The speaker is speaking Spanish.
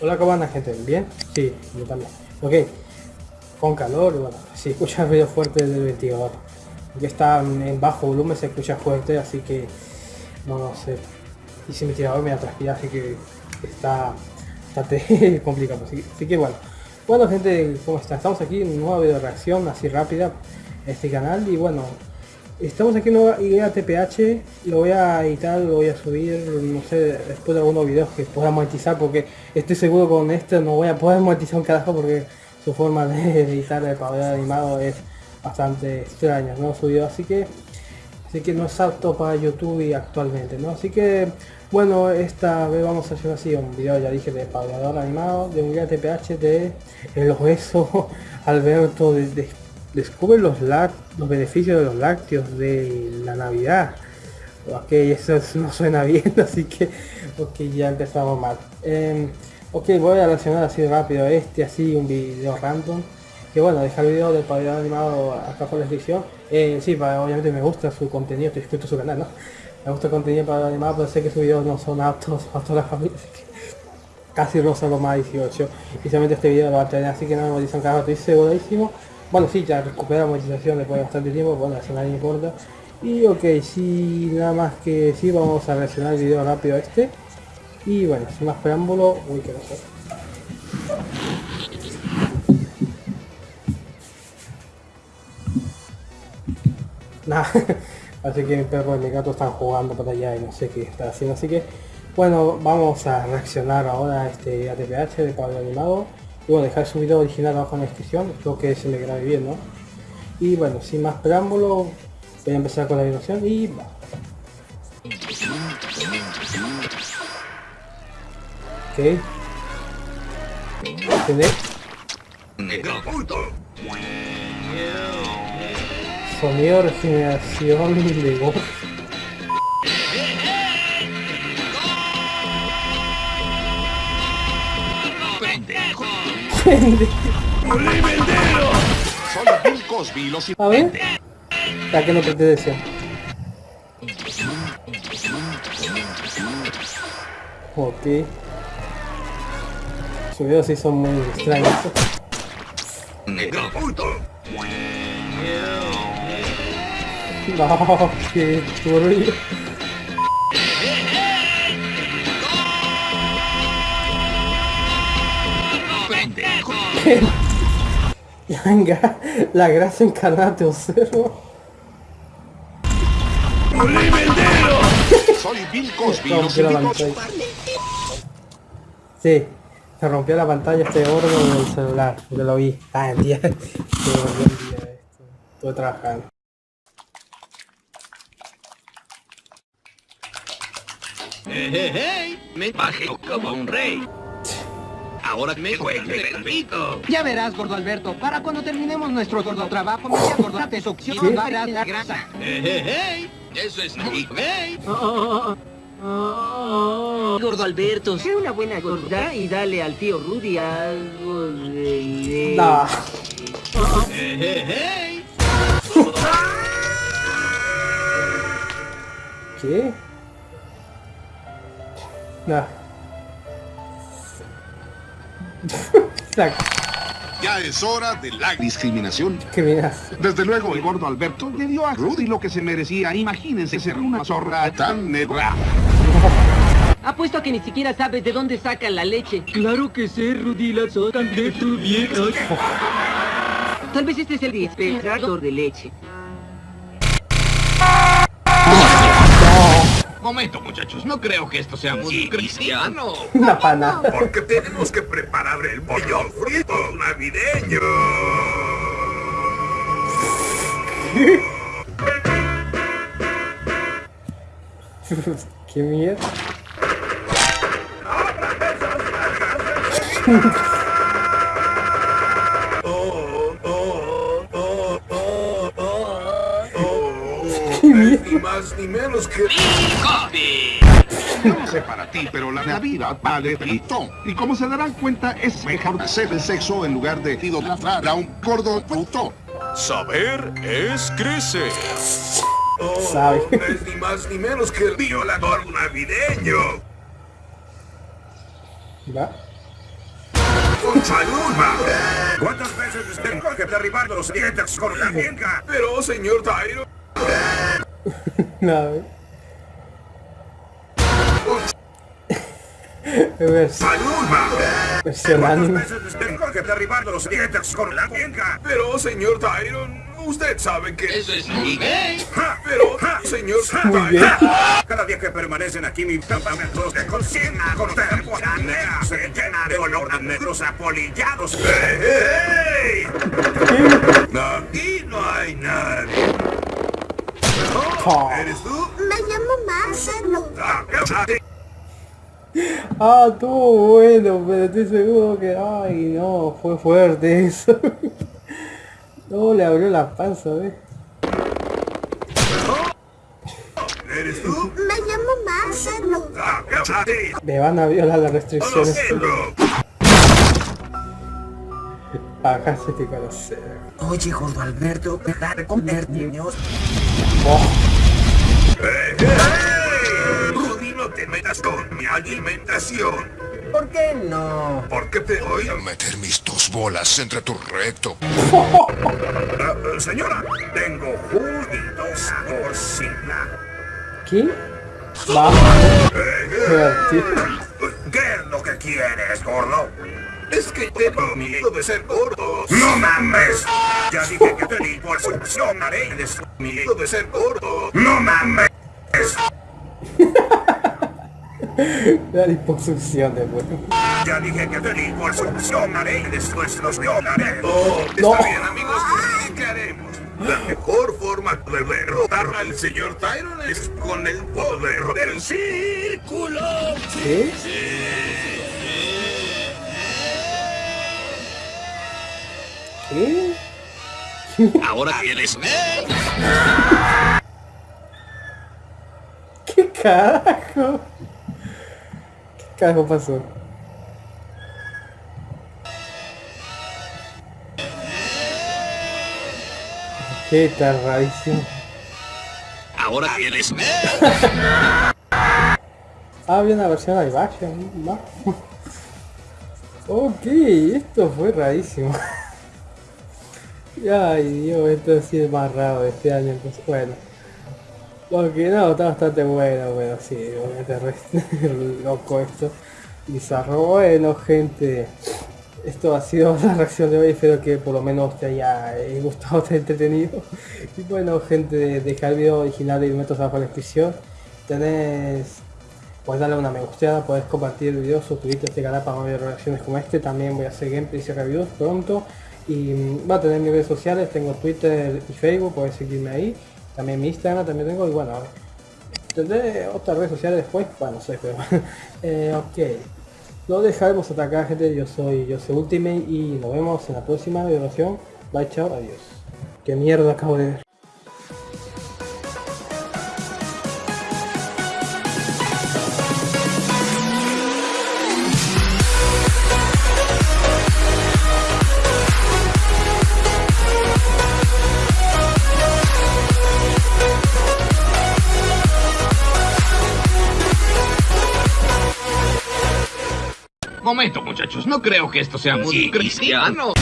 Hola, ¿cómo gente? ¿Bien? Sí, yo también. Ok, con calor, bueno, si escucha el ruido fuerte del ventilador. Que está en bajo volumen, se escucha fuerte, así que no, no sé. Y si mi tirador me transpira, así que está bastante complicado. Así, que bueno. Bueno, gente, ¿cómo está? Estamos aquí en una nueva video reacción así rápida este canal y bueno, Estamos aquí en una idea TPH, lo voy a editar, lo voy a subir, no sé, después de algunos videos que pueda monetizar porque estoy seguro con esto no voy a poder monetizar un carajo porque su forma de editar el pabellón animado es bastante extraña, ¿no? Subido así que así que no es apto para YouTube actualmente, ¿no? Así que bueno, esta vez vamos a hacer así un video, ya dije, de pabellador animado, de un guía TPH de el hueso Alberto de, de descubre los, los beneficios de los lácteos de la Navidad. Ok, eso no suena bien, así que ok, ya empezamos mal. Eh, ok, voy a relacionar así rápido este, así un video random. Que bueno, dejar el video del pabellón animado acá por la descripción. Eh, sí, obviamente me gusta su contenido, estoy inscrito a su canal, ¿no? Me gusta el contenido para animado, pero sé que sus videos no son aptos para toda la familia, así que casi rosa lo más 18. Y solamente este video lo va a tener, así que no me dicen carajo, estoy segurísimo. Bueno, sí, ya recupera monetización después de bastante tiempo, bueno, eso nadie importa. Y ok, sí, nada más que sí, vamos a reaccionar el video rápido a este. Y bueno, sin más preámbulo, uy, que no sé. Nada, así que mi perro y mi gato están jugando por allá y no sé qué está haciendo, así que bueno, vamos a reaccionar ahora a este ATPH de Pablo Animado y bueno, dejar su video original abajo en la descripción, espero que se me grabe bien, ¿no? Y bueno, sin más preámbulo, voy a empezar con la animación y va. Ok. ¿Entendés? Sonido de regeneración de voz. Soy Bill Cosby, los A ver. Ya que no te decía. Ok. Sus videos sí son muy extraños. No, qué turbio. Venga, la grasa encarnada te observo. Soy Bill Cosby. Rompió la pantalla. Sí, se rompió la pantalla este órgano del celular. Yo lo vi. Ah, el día. Estuve trabajando. Hey, hey, hey, me bajé como un rey. Ahora me juego el perrito. Ya verás, gordo Alberto. Para cuando terminemos nuestro gordo trabajo, me voy a acordar de succión para la grasa. Hey, hey, hey. Eso es muy hey. Gordo Alberto, sé una buena gorda y dale al tío Rudy algo de... No. Hey, hey, hey. ¿Qué? No. Ya es hora de la discriminación. Discriminación. Desde luego, el gordo Alberto le dio a Rudy lo que se merecía. Imagínense ser una zorra tan negra. Apuesto a que ni siquiera sabes de dónde sacan la leche. Claro que sé, Rudy, la sacan de tu vieja. Tal vez este es el dispensador de leche. Momento, muchachos, no creo que esto sea muy cristiano. Una pana. Porque tenemos que preparar el pollo frito navideño. Qué miedo. Más ni menos que... No sé para ti, pero la Navidad vale pito. Y como se darán cuenta, es mejor hacer el sexo en lugar de idolatrar a un gordo puto. Saber es crecer. Oh, Sabe. es ni más ni menos que el violador navideño. ¿Va? ¡Con salud, ma! ¿Cuántas veces tengo que derribar los dientes con la? Pero, señor Tyron... Versión, ¡Salud, ma! versión ¿Cuántas anime. tengo que derribar los dientes con la vienca? Pero, señor Tyron, usted sabe que... Eso es. Ja, Pero, ja, señor Muy bien. Cada día que permanecen aquí mis campamentos de cocina con temporanea se llena de olor a negros apolillados. ¡Ey, ey! Aquí no hay nadie. ¿Eres tú? Me llamo Marcelo. Ah, estuvo bueno, pero estoy seguro que... Ay, no, fue fuerte eso. No, le abrió la panza, ¿ves? ¿Eres tú? Me llamo Marcelo. Me van a violar las restricciones. Págase que conocer. Oye, gordo Alberto, ¿verdad de comer Rudy, no te metas con mi alimentación. ¿Por qué no? Porque te voy a Meter mis dos bolas entre tu recto. Ah, eh, señora, tengo juguitos porcina. ¿Qué? ¿Qué es lo que quieres, gordo? Es que tengo miedo de ser gordo. ¡No mames! Ya dije que te y des miedo de ser gordo. ¡No mames! La liposucción de bueno. Ya dije que te liposuccionaré y después los violaré. Oh, está No. bien, amigos. ¿Qué haremos? La mejor forma de derrotar al señor Tyron es con el poder del círculo. ¿Qué? ¿Qué? Ahora tienes. ¿Qué carajo? ¿Qué carajo pasó? Qué está rarísimo. Ahora tienes. Ah, había una versión live action. ¿no? ok, esto fue rarísimo. Ay Dios, esto sí es más raro este año, entonces bueno. Porque no, está bastante bueno, bueno, sí, loco esto. Bizarro, bueno gente. Esto ha sido la reacción de hoy, espero que por lo menos te haya eh, gustado, te haya entretenido. Y bueno gente, deja el video original y metos abajo en la descripción. Tenés, puedes darle una me gusteada, puedes compartir el video, suscribirte a este canal para más reacciones como este. También voy a hacer gameplays y reviews pronto. Y mm, va a tener mis redes sociales, tengo Twitter y Facebook, puedes seguirme ahí. También mi Instagram también tengo y bueno, tendré otras redes sociales después, bueno, no sé, pero eh, ok. Lo dejaremos acá gente, yo soy yo soy Ultimate y nos vemos en la próxima violación. Bye chao, adiós. Qué mierda acabo de ver. Momento, muchachos. No creo que esto sea muy cristiano.